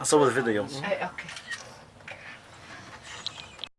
I saw the video. Hey, okay.